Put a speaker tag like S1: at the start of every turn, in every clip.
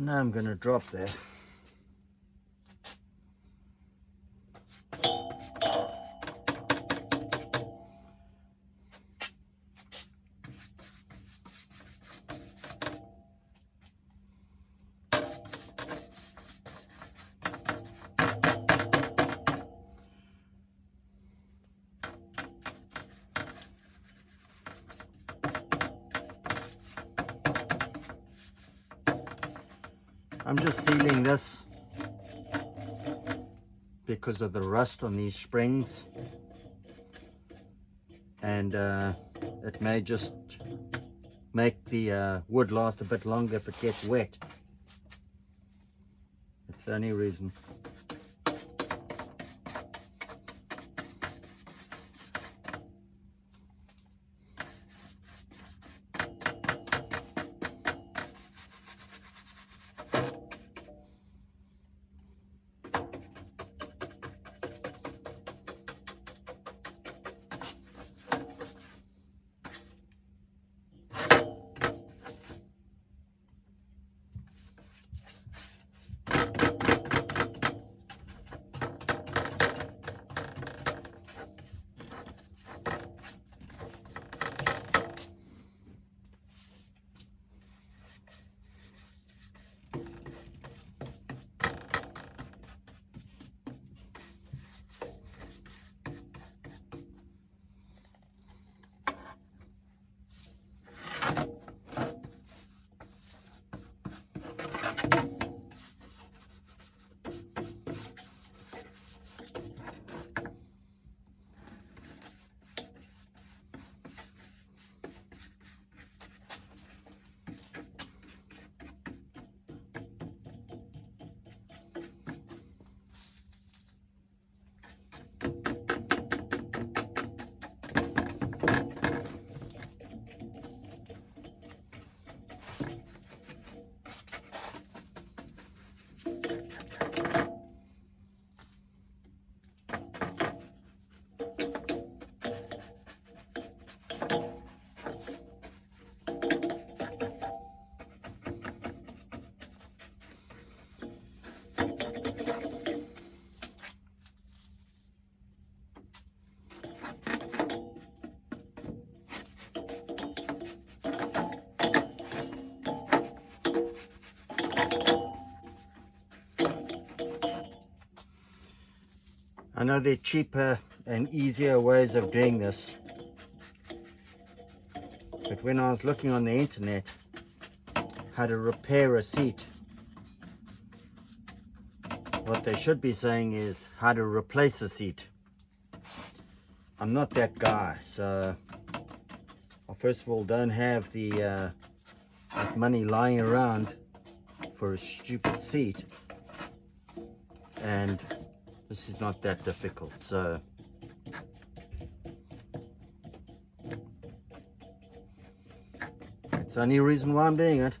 S1: know I'm going to drop there. Because of the rust on these springs and uh, it may just make the uh, wood last a bit longer if it gets wet. It's the only reason. I know there are cheaper and easier ways of doing this. But when I was looking on the internet how to repair a seat, what they should be saying is how to replace a seat. I'm not that guy, so I first of all don't have the uh, money lying around for a stupid seat. And this is not that difficult so. It's the only reason why I'm doing it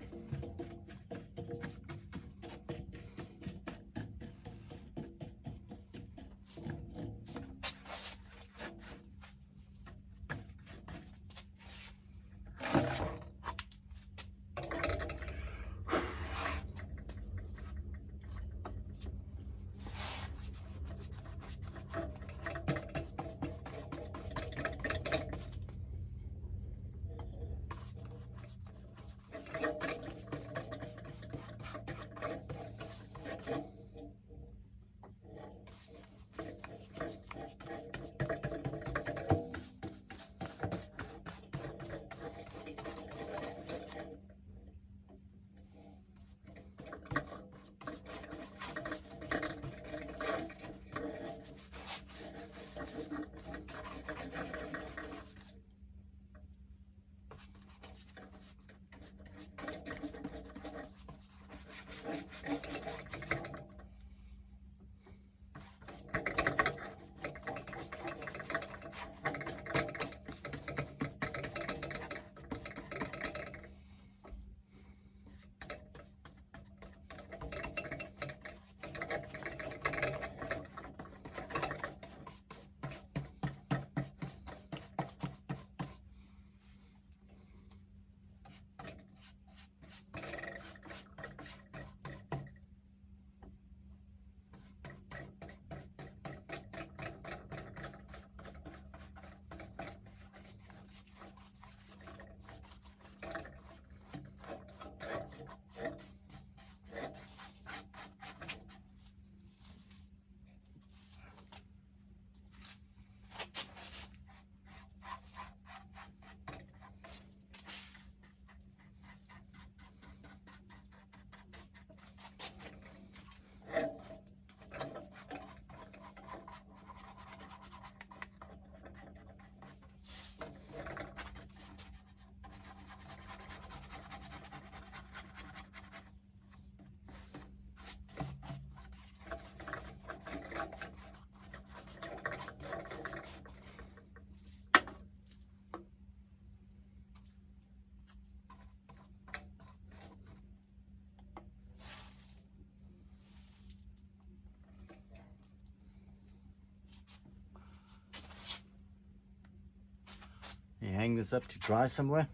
S1: You hang this up to dry somewhere.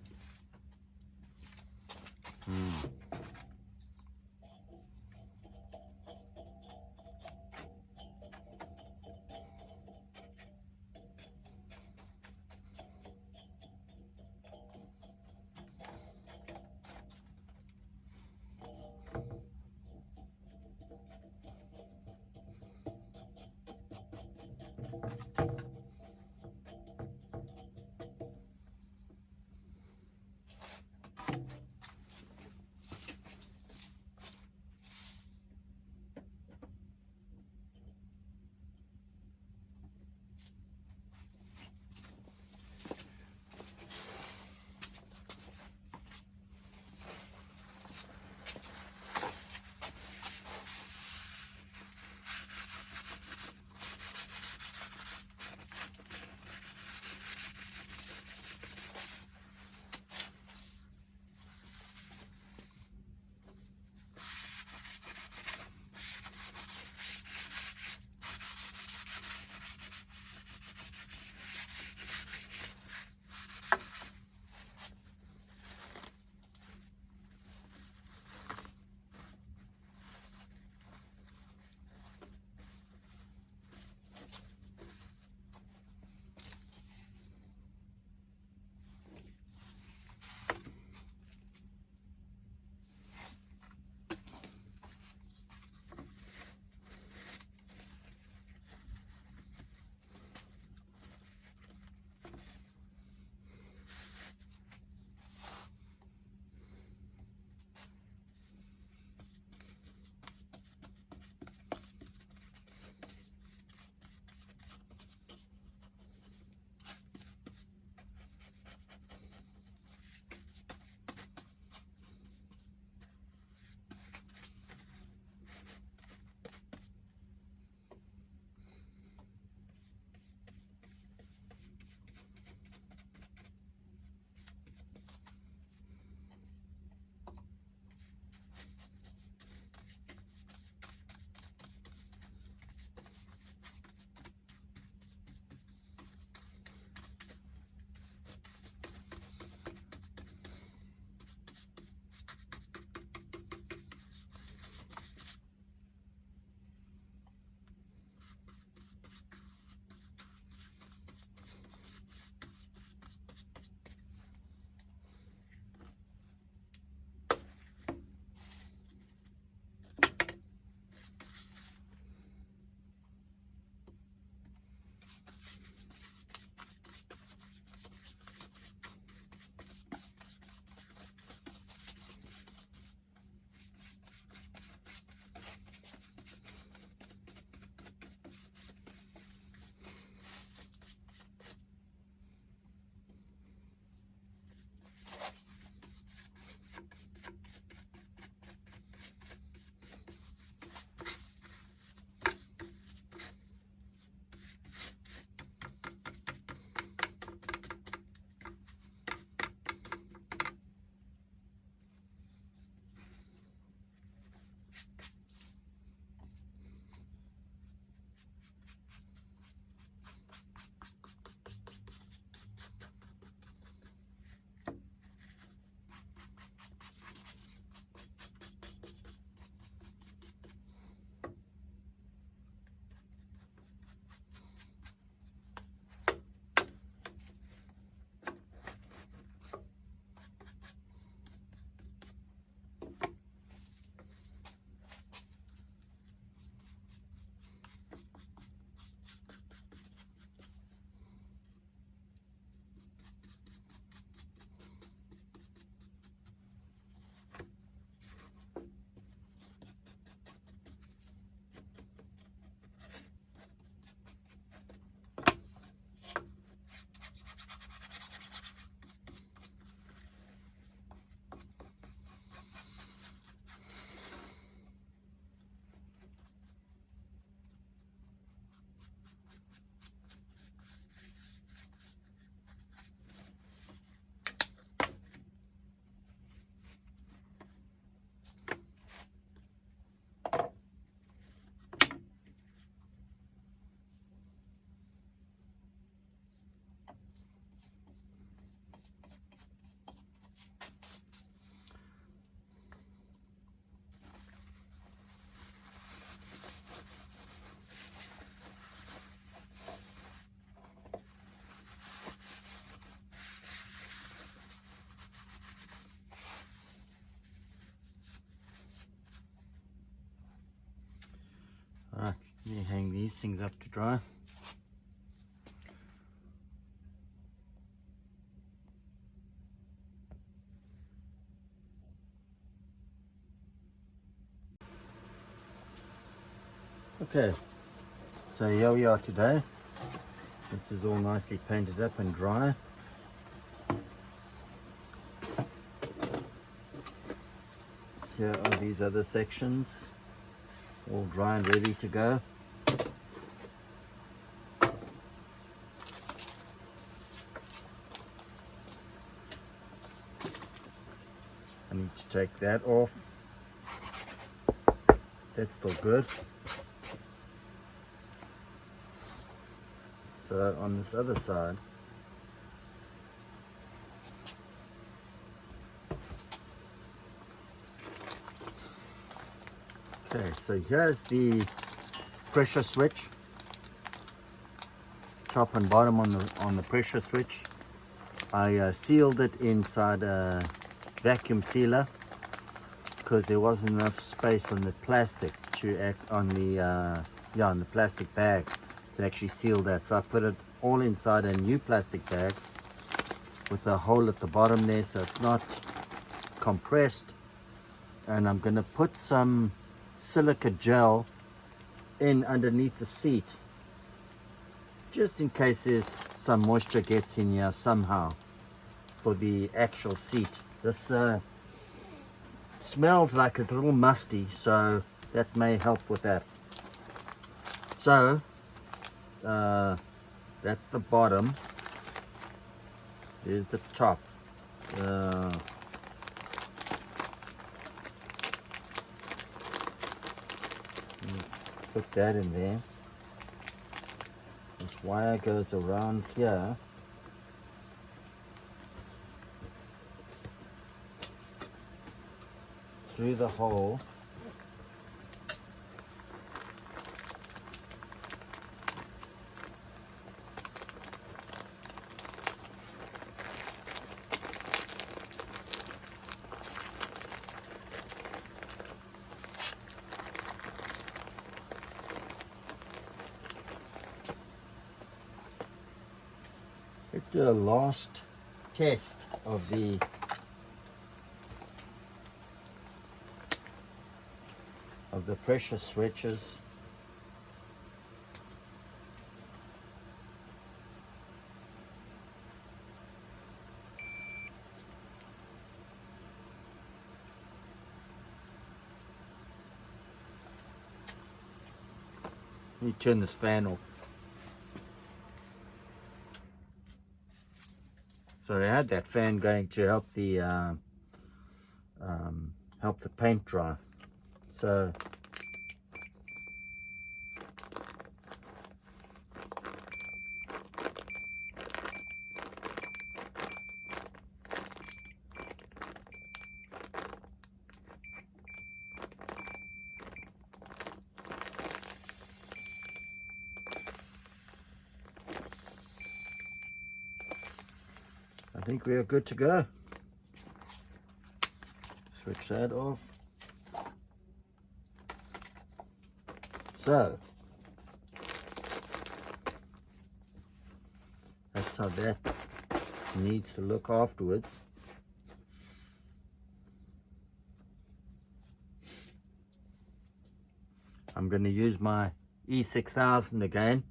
S1: Hang these things up to dry. Okay, so here we are today. This is all nicely painted up and dry. Here are these other sections, all dry and ready to go. I need to take that off. That's still good. So on this other side, Okay, so here's the pressure switch. Top and bottom on the on the pressure switch. I uh, sealed it inside a vacuum sealer because there wasn't enough space on the plastic to act on the uh, yeah on the plastic bag to actually seal that. So I put it all inside a new plastic bag with a hole at the bottom there so it's not compressed. And I'm to put some silica gel in underneath the seat just in case there's some moisture gets in here somehow for the actual seat. This uh, smells like it's a little musty so that may help with that. So uh, that's the bottom. Here's the top. Uh, put that in there. This wire goes around here through the hole. Do a last test of the the pressure switches. Let me turn this fan off. So I had that fan going to help the uh, um, help the paint dry. So think we are good to go. Switch that off. So, that's how that needs to look afterwards. I'm going to use my E6000 again.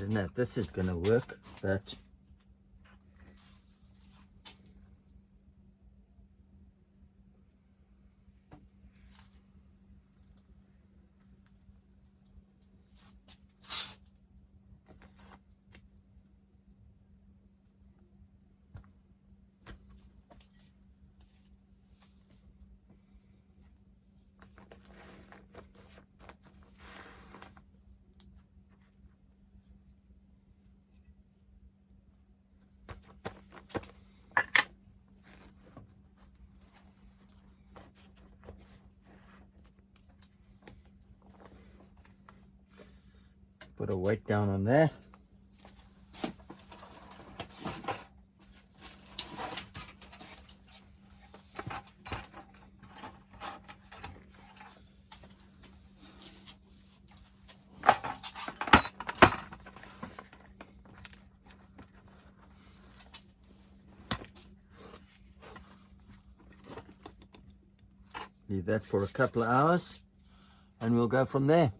S1: Don't know if this is going to work, but Put a weight down on there. Leave that for a couple of hours and we'll go from there.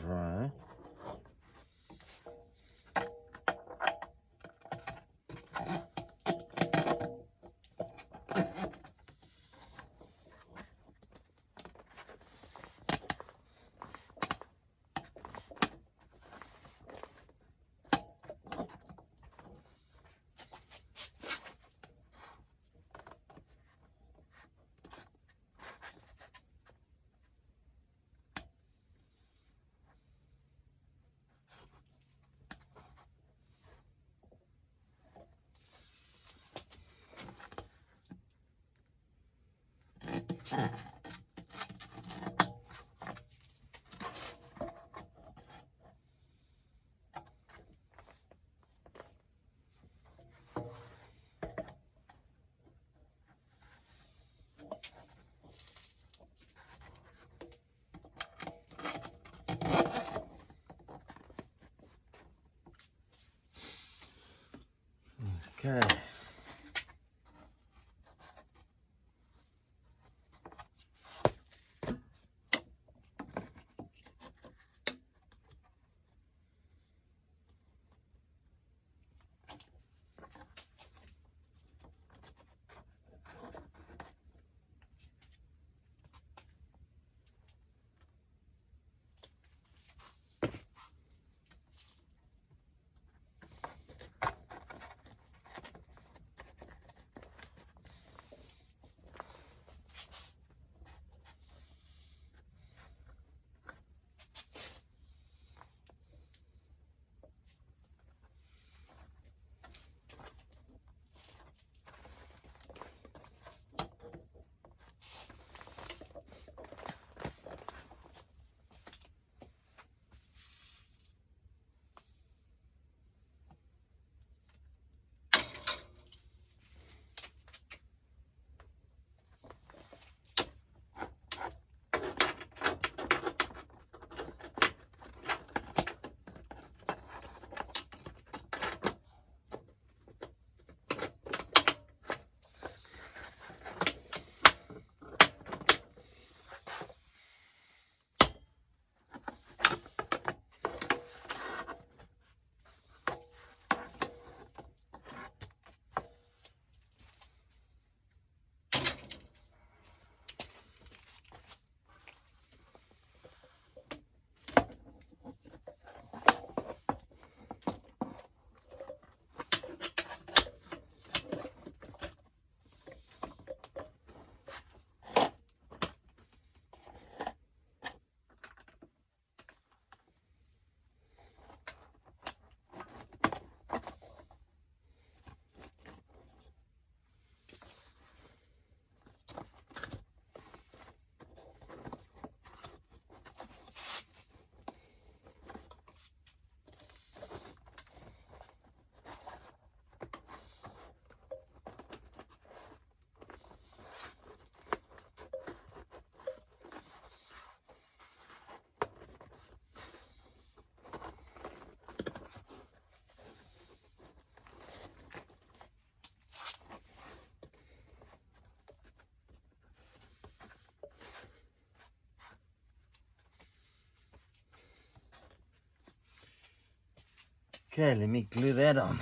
S1: Dry. Okay. Okay, let me glue that on.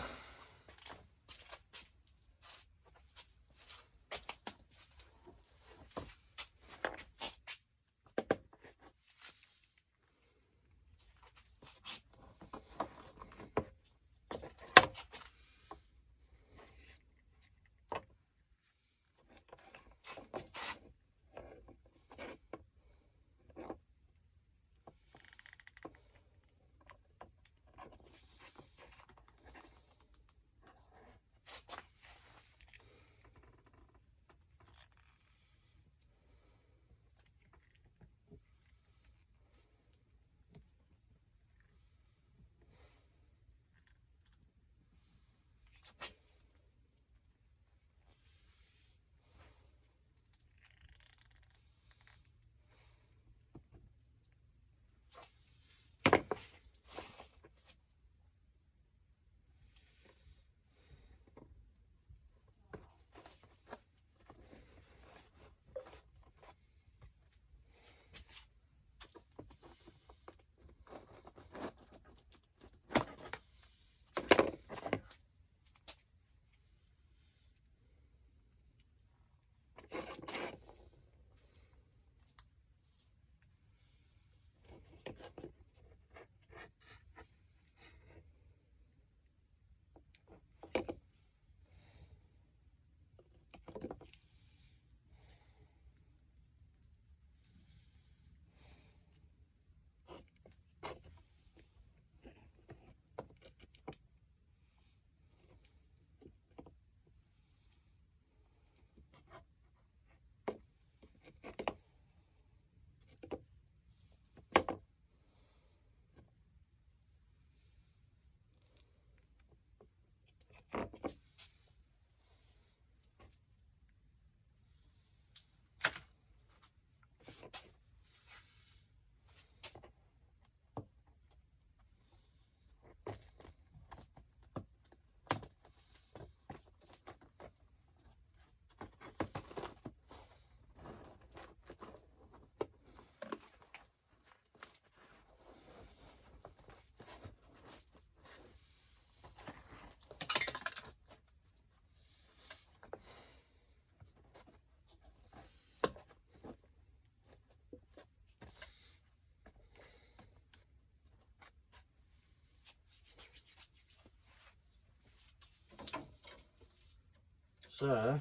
S1: So,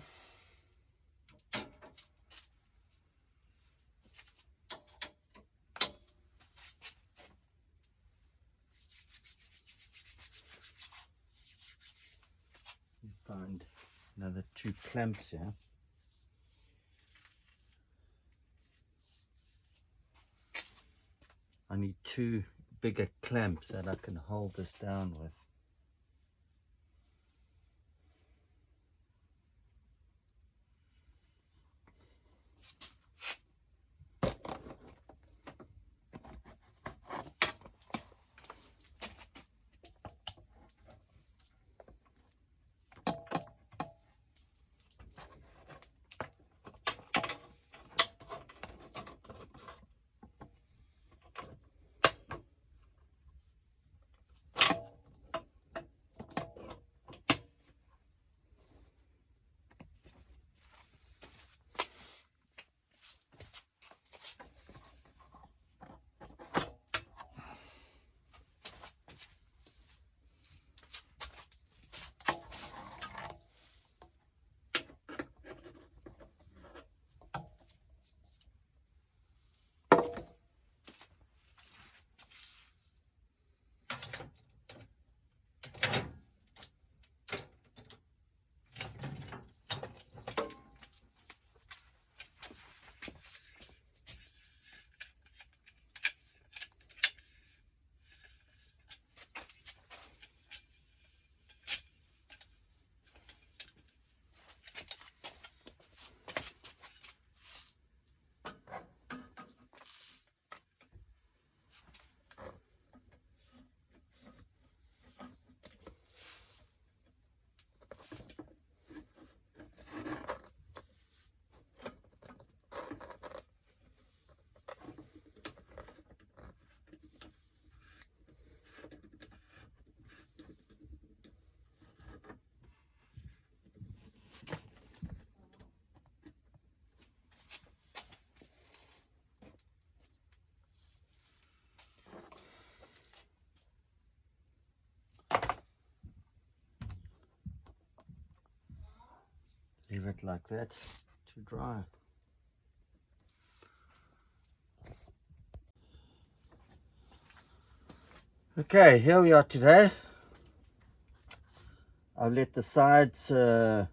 S1: find another two clamps here. I need two bigger clamps that I can hold this down with. Leave it like that to dry. Okay, here we are today. I've let the sides uh,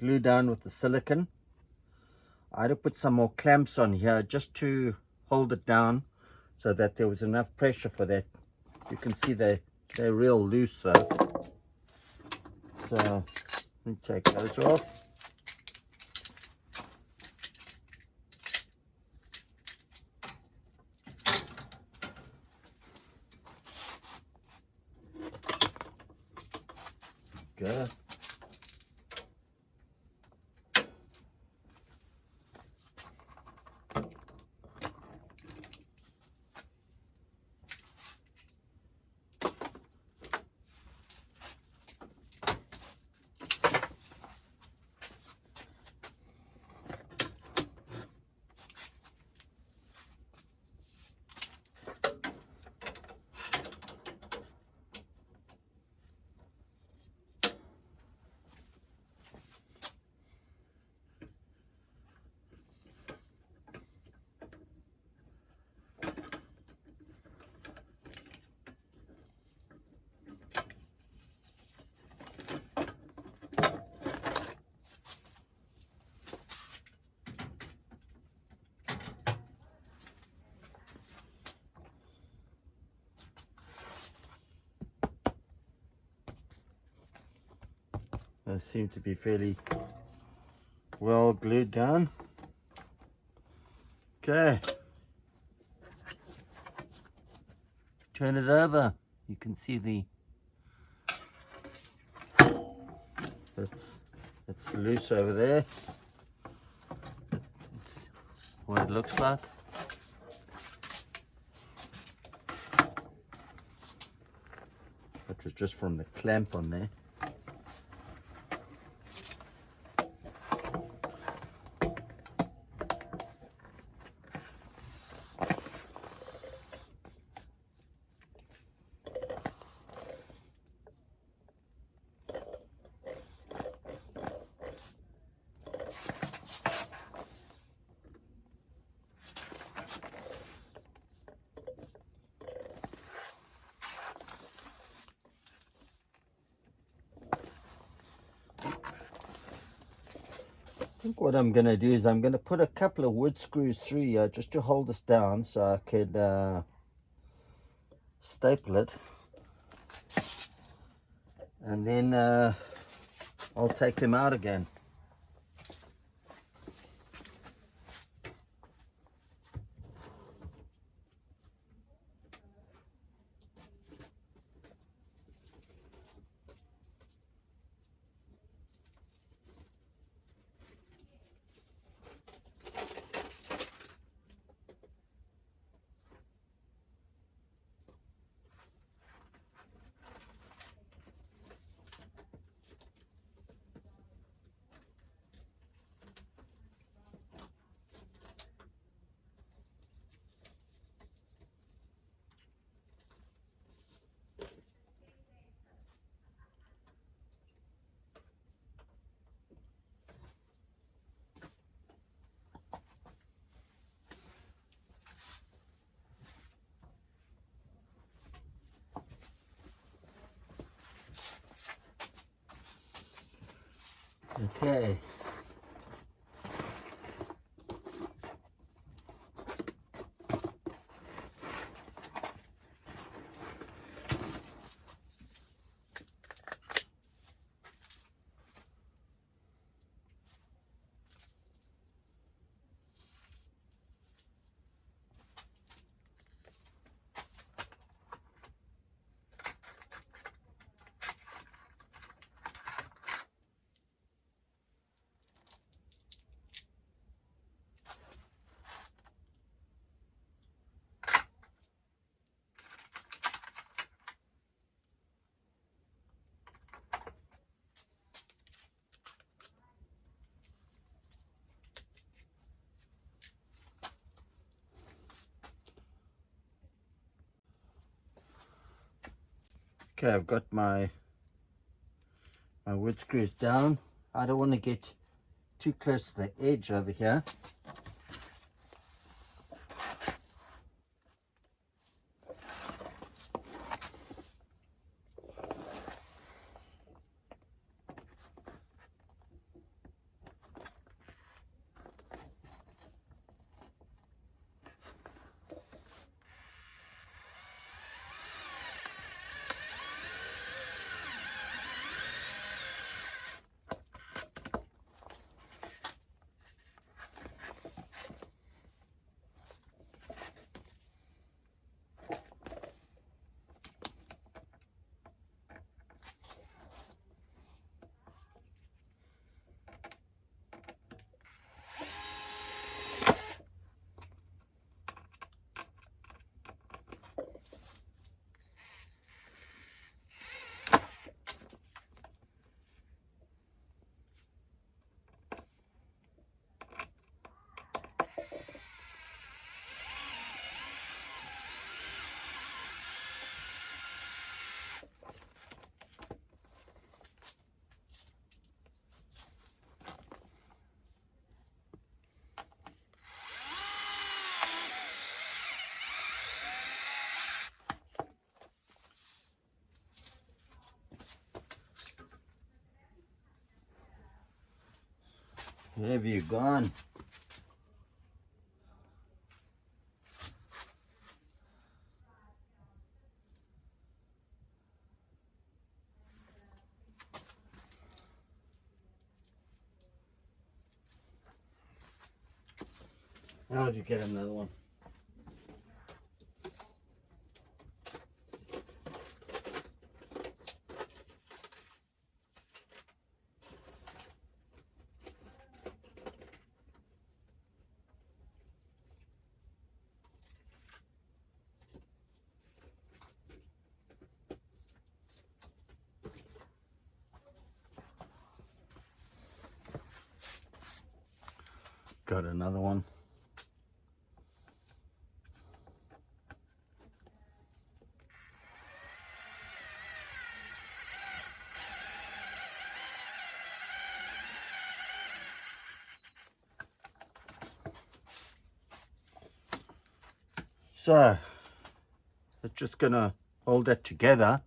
S1: glue down with the silicon. I had to put some more clamps on here just to hold it down so that there was enough pressure for that. You can see they, they're real loose though. So let me take those off. Good. They seem to be fairly well glued down. Okay. Turn it over. You can see the it's it's loose over there. What it looks like. Which was just from the clamp on there. What I'm going to do is I'm going to put a couple of wood screws through here just to hold this down so I could uh, staple it. And then uh, I'll take them out again. Okay. Okay, I've got my my wood screws down. I don't want to get too close to the edge over here. Where have you gone? How'd you get another one? Got another one. So, it's just gonna hold that together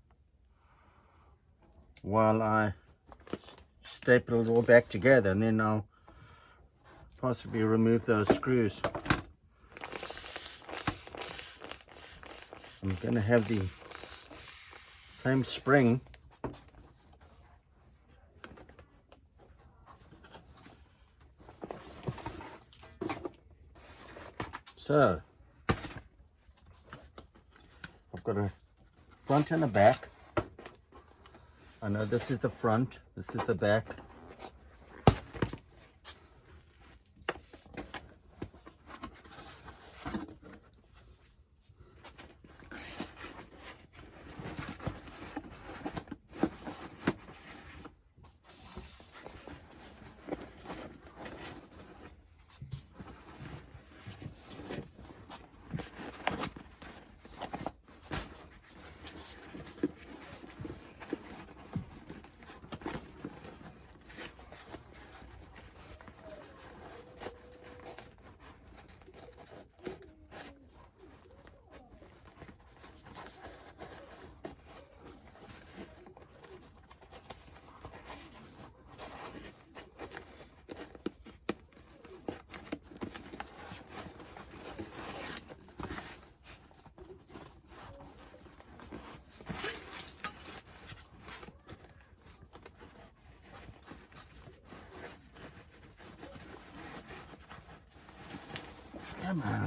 S1: while I staple it all back together and then I'll possibly remove those screws. I'm going to have the same spring so I've got a front and a back. I know this is the front this is the back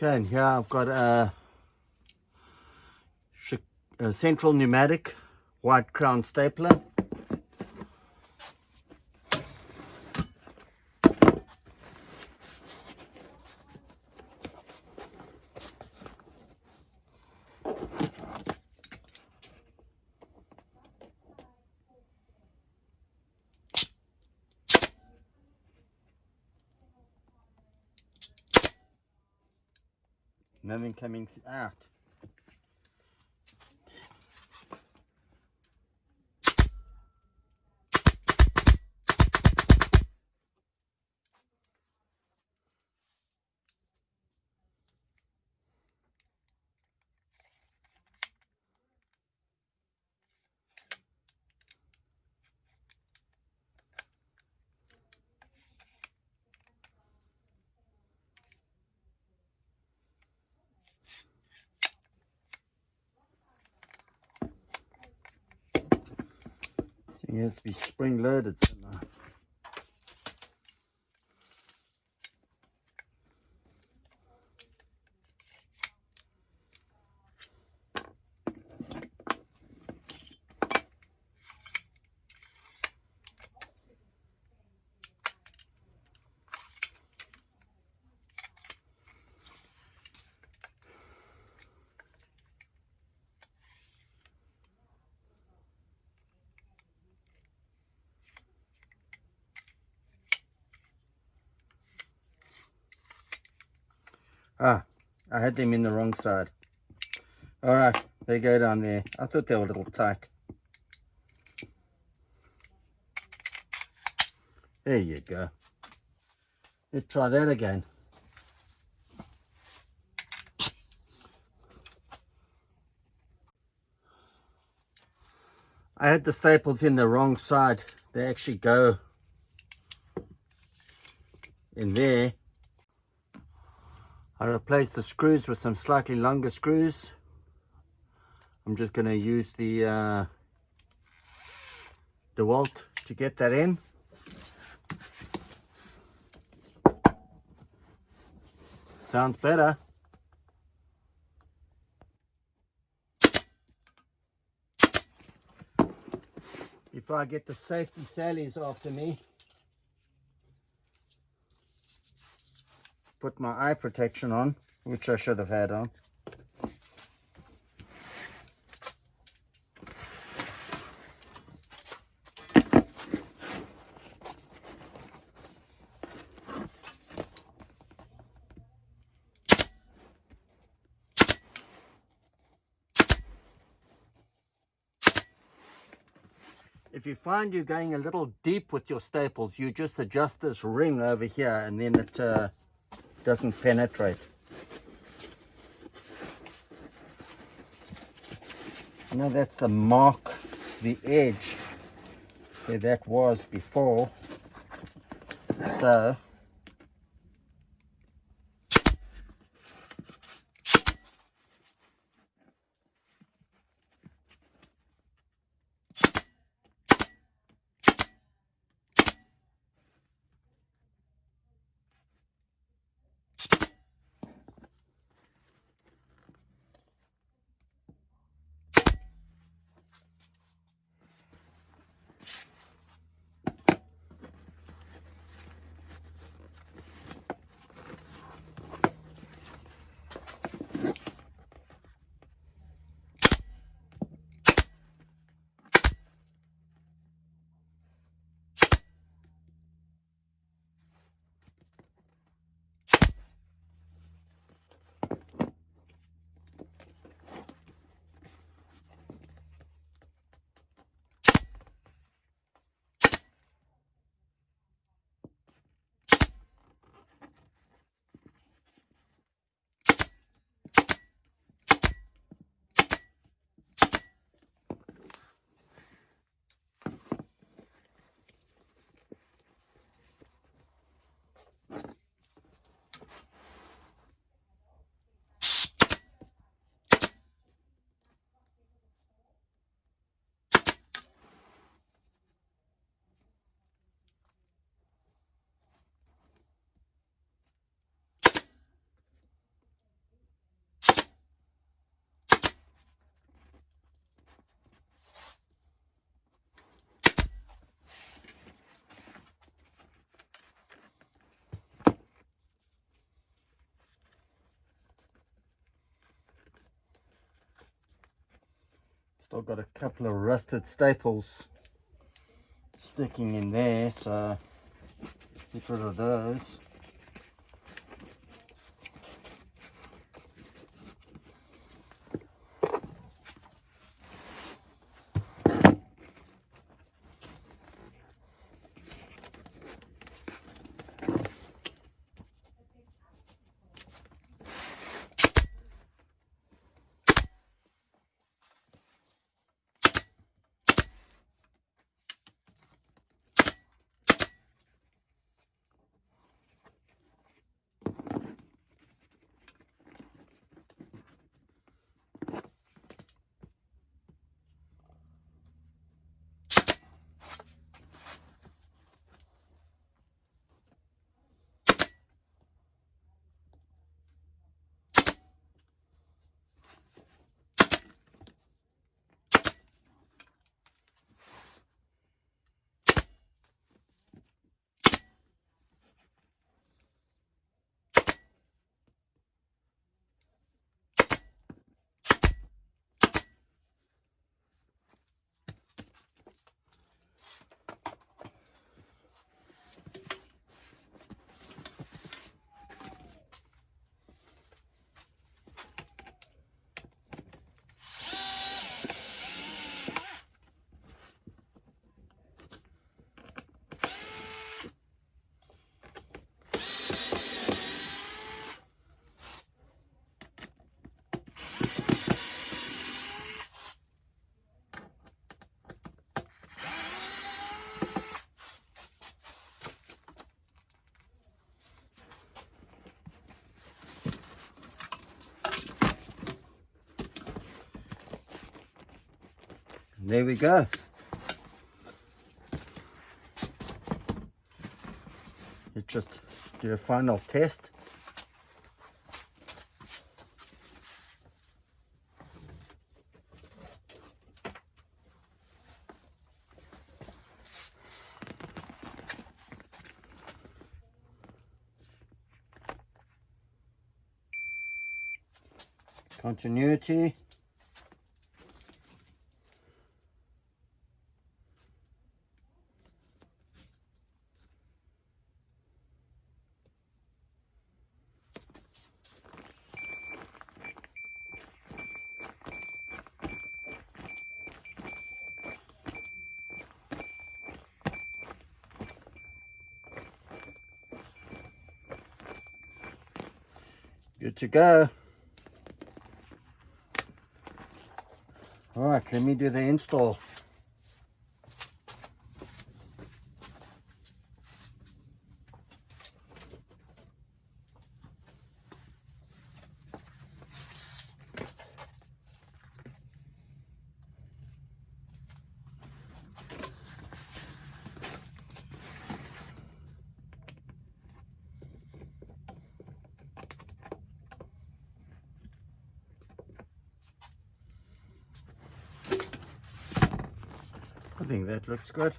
S1: Okay, and here I've got a, a central pneumatic white crown stapler. Nothing to be spring loaded somehow. I had them in the wrong side. All right, they go down there. I thought they were a little tight. There you go. Let's try that again. I had the staples in the wrong side. They actually go in there. I replaced the screws with some slightly longer screws. I'm just going to use the uh, DeWalt to get that in. Sounds better. Before I get the safety sallies after me, put my eye protection on, which I should have had on. If you find you're going a little deep with your staples, you just adjust this ring over here and then it uh, doesn't penetrate. Now that's the mark, the edge where that was before. So Still got a couple of rusted staples sticking in there, so get rid of those. There we go. Let's just do a final test. Continuity. To go. All right, let me do the install. Think that looks good.